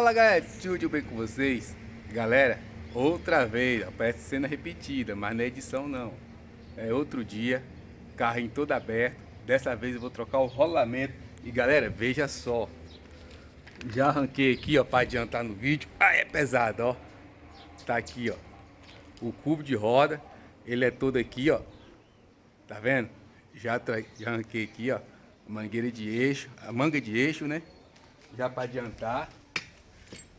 Fala galera, tudo bem com vocês? Galera, outra vez, parece cena repetida, mas não é edição não. É outro dia, carrinho todo aberto. Dessa vez eu vou trocar o rolamento. E galera, veja só. Já arranquei aqui, ó, para adiantar no vídeo. Ah, é pesado, ó. Tá aqui, ó. O cubo de roda. Ele é todo aqui, ó. Tá vendo? Já, já arranquei aqui, ó. Mangueira de eixo, a manga de eixo, né? Já para adiantar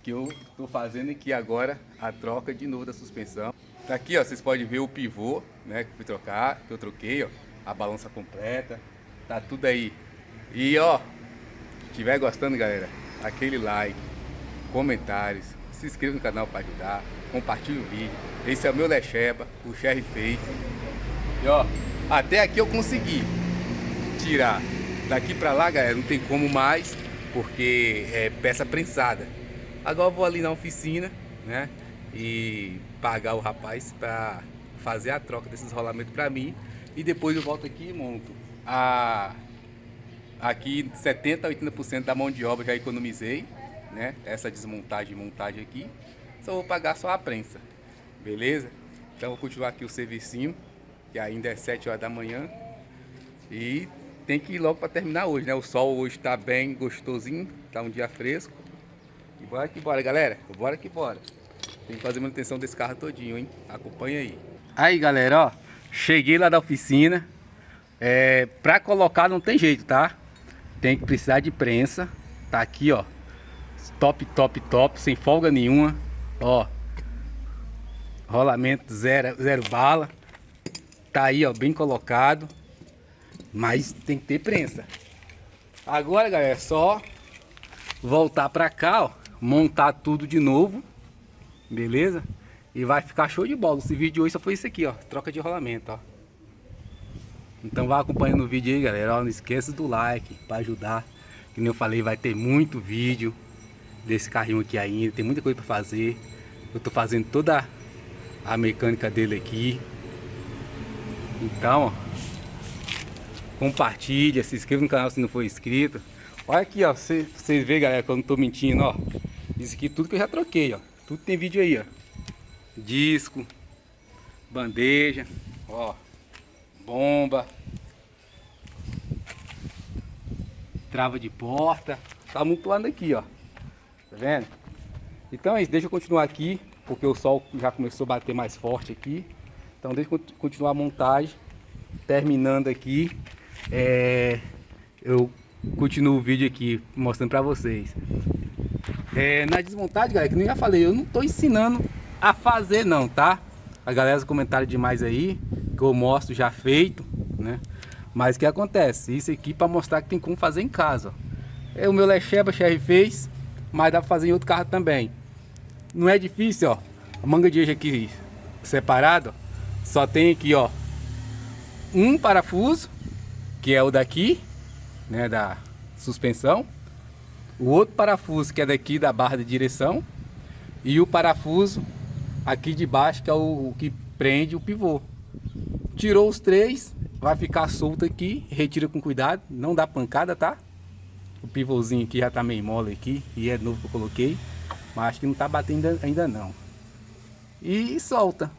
que eu estou fazendo aqui agora a troca de novo da suspensão. Tá aqui, ó, vocês podem ver o pivô, né, que fui trocar, que eu troquei, ó, a balança completa, tá tudo aí. E, ó, se estiver gostando, galera, aquele like, comentários, se inscreva no canal para ajudar, compartilhe o vídeo. Esse é o meu Lecheba, o Sherry Face. E, ó, até aqui eu consegui tirar. Daqui para lá, galera, não tem como mais, porque é peça prensada. Agora eu vou ali na oficina, né? E pagar o rapaz para fazer a troca desses rolamentos para mim. E depois eu volto aqui e monto. A, aqui 70% a 80% da mão de obra já economizei, né? Essa desmontagem e montagem aqui. Só vou pagar só a prensa, beleza? Então vou continuar aqui o servicinho, que ainda é 7 horas da manhã. E tem que ir logo para terminar hoje, né? O sol hoje está bem gostosinho, tá um dia fresco. E bora que bora, galera. Bora que bora. Tem que fazer manutenção desse carro todinho, hein? Acompanha aí. Aí, galera, ó. Cheguei lá da oficina. É, pra colocar não tem jeito, tá? Tem que precisar de prensa. Tá aqui, ó. Top, top, top. Sem folga nenhuma. Ó. Rolamento zero, zero bala. Tá aí, ó. Bem colocado. Mas tem que ter prensa. Agora, galera, é só voltar pra cá, ó montar tudo de novo, beleza? E vai ficar show de bola. Esse vídeo hoje só foi isso aqui, ó, troca de rolamento, ó. Então vai acompanhando o vídeo aí, galera. Ó, não esqueça do like para ajudar. Como eu falei, vai ter muito vídeo desse carrinho aqui ainda. Tem muita coisa para fazer. Eu tô fazendo toda a mecânica dele aqui. Então, ó, compartilha, se inscreva no canal se não for inscrito. Olha aqui, ó, vocês verem, galera, que eu não tô mentindo, ó. Isso aqui tudo que eu já troquei, ó. Tudo tem vídeo aí, ó. Disco, bandeja, ó. Bomba. Trava de porta. Tá amontoando aqui, ó. Tá vendo? Então é isso, deixa eu continuar aqui, porque o sol já começou a bater mais forte aqui. Então deixa eu continuar a montagem. Terminando aqui, é, eu continuo o vídeo aqui mostrando pra vocês. É, na desmontagem, galera, que nem já falei, eu não tô ensinando a fazer não, tá? A galera comentaram demais aí, que eu mostro já feito, né? Mas o que acontece? Isso aqui para mostrar que tem como fazer em casa. É, o meu Lecheba Cherry fez, mas dá para fazer em outro carro também. Não é difícil, ó. A manga de eixo aqui separado, só tem aqui, ó, um parafuso, que é o daqui, né, da suspensão o outro parafuso que é daqui da barra de direção e o parafuso aqui de baixo que é o, o que prende o pivô. Tirou os três, vai ficar solto aqui, retira com cuidado, não dá pancada, tá? O pivôzinho aqui já tá meio mole aqui e é novo que eu coloquei, mas acho que não tá batendo ainda, não. E solta.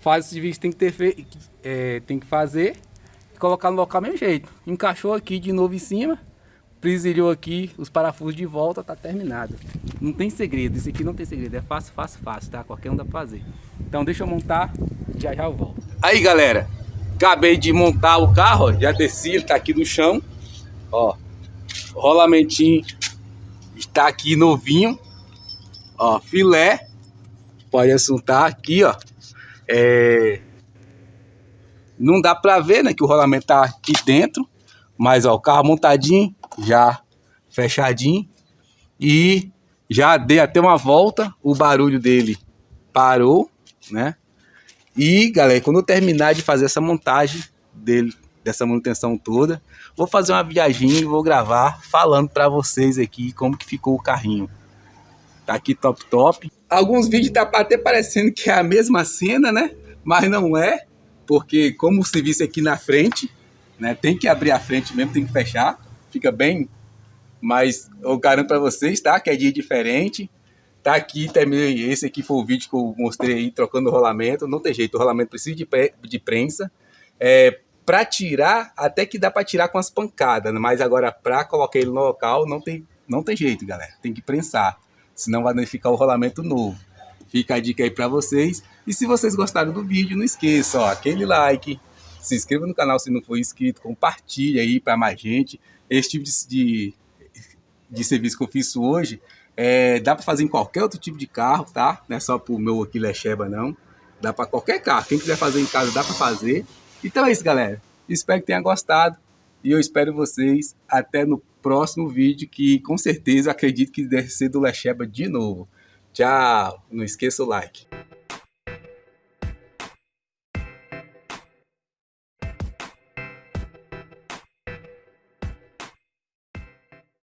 Faz o serviço que tem que ter feito, é, tem que fazer, colocar no local mesmo jeito. Encaixou aqui de novo em cima, Presilhou aqui, os parafusos de volta, tá terminado. Não tem segredo, isso aqui não tem segredo, é fácil, fácil, fácil, tá? Qualquer um dá pra fazer. Então deixa eu montar, já já eu volto. Aí galera, acabei de montar o carro, já desci, ele tá aqui no chão. Ó, o rolamentinho está aqui novinho. Ó, filé, pode assuntar aqui, ó. É... Não dá pra ver, né, que o rolamento tá aqui dentro. Mas, ó, o carro montadinho, já fechadinho. E já dei até uma volta, o barulho dele parou, né? E, galera, quando eu terminar de fazer essa montagem dele, dessa manutenção toda, vou fazer uma viagem e vou gravar falando para vocês aqui como que ficou o carrinho. Tá aqui top top. Alguns vídeos tá até parecendo que é a mesma cena, né? Mas não é, porque como o serviço é aqui na frente, né? Tem que abrir a frente mesmo, tem que fechar fica bem mas eu garanto para vocês, tá? Que é dia diferente. Tá aqui também, esse aqui foi o vídeo que eu mostrei aí, trocando o rolamento. Não tem jeito, o rolamento precisa de, de prensa. É, para tirar, até que dá para tirar com as pancadas, mas agora para colocar ele no local, não tem, não tem jeito, galera. Tem que prensar, senão vai danificar o rolamento novo. Fica a dica aí para vocês. E se vocês gostaram do vídeo, não esqueça, ó, aquele like, se inscreva no canal se não for inscrito, compartilha aí para mais gente. Esse tipo de, de, de serviço que eu fiz hoje, é, dá para fazer em qualquer outro tipo de carro, tá? Não é só para o meu aqui Lecheba, não. Dá para qualquer carro. Quem quiser fazer em casa, dá para fazer. Então é isso, galera. Espero que tenha gostado. E eu espero vocês até no próximo vídeo, que com certeza acredito que deve ser do Lecheba de novo. Tchau. Não esqueça o like.